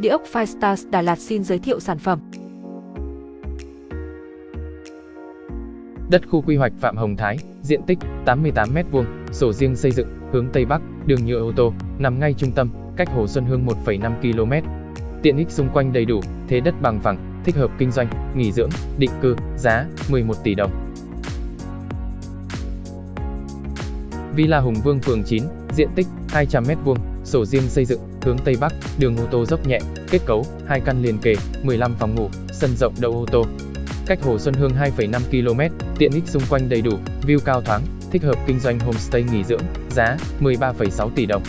Địa ốc Firestars Đà Lạt xin giới thiệu sản phẩm. Đất khu quy hoạch Phạm Hồng Thái, diện tích 88m2, sổ riêng xây dựng, hướng Tây Bắc, đường nhựa ô tô, nằm ngay trung tâm, cách Hồ Xuân Hương 1,5 km. Tiện ích xung quanh đầy đủ, thế đất bằng phẳng, thích hợp kinh doanh, nghỉ dưỡng, định cư, giá 11 tỷ đồng. Villa Hùng Vương phường 9, diện tích 200m2, sổ riêng xây dựng, hướng Tây Bắc, đường ô tô dốc nhẹ, kết cấu, hai căn liền kề, 15 phòng ngủ, sân rộng đậu ô tô. Cách Hồ Xuân Hương 2,5 km, tiện ích xung quanh đầy đủ, view cao thoáng, thích hợp kinh doanh homestay nghỉ dưỡng, giá 13,6 tỷ đồng.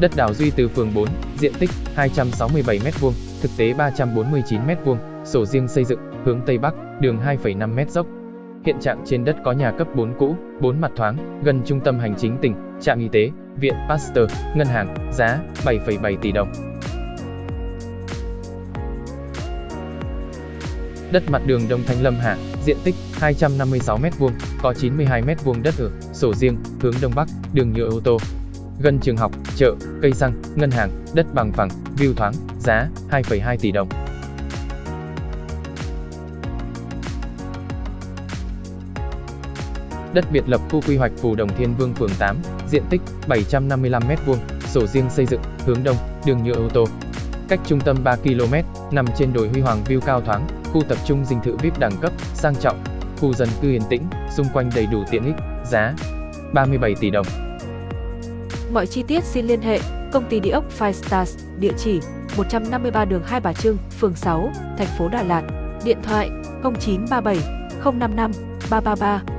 Đất đảo Duy từ phường 4, diện tích 267m2, thực tế 349m2, sổ riêng xây dựng, hướng Tây Bắc, đường 2,5m dốc. Hiện trạng trên đất có nhà cấp 4 cũ, 4 mặt thoáng, gần trung tâm hành chính tỉnh, trạm y tế, viện Pasteur, ngân hàng, giá 7,7 tỷ đồng. Đất mặt đường Đông Thanh Lâm Hạ, diện tích 256m2, có 92m2 đất ở, sổ riêng, hướng Đông Bắc, đường nhựa ô tô. Gần trường học, chợ, cây xăng, ngân hàng, đất bằng phẳng, view thoáng, giá 2,2 tỷ đồng. Đất biệt lập khu quy hoạch Phù Đồng Thiên Vương phường 8, diện tích 755m2, sổ riêng xây dựng, hướng đông, đường nhựa ô tô. Cách trung tâm 3 km, nằm trên đồi Huy Hoàng view cao thoáng, khu tập trung dinh thự VIP đẳng cấp, sang trọng, khu dân cư yên tĩnh, xung quanh đầy đủ tiện ích, giá 37 tỷ đồng. Mọi chi tiết xin liên hệ công ty địa ốc Five Stars, địa chỉ 153 đường Hai Bà Trưng, phường 6, thành phố Đà Lạt, điện thoại 0937 055 333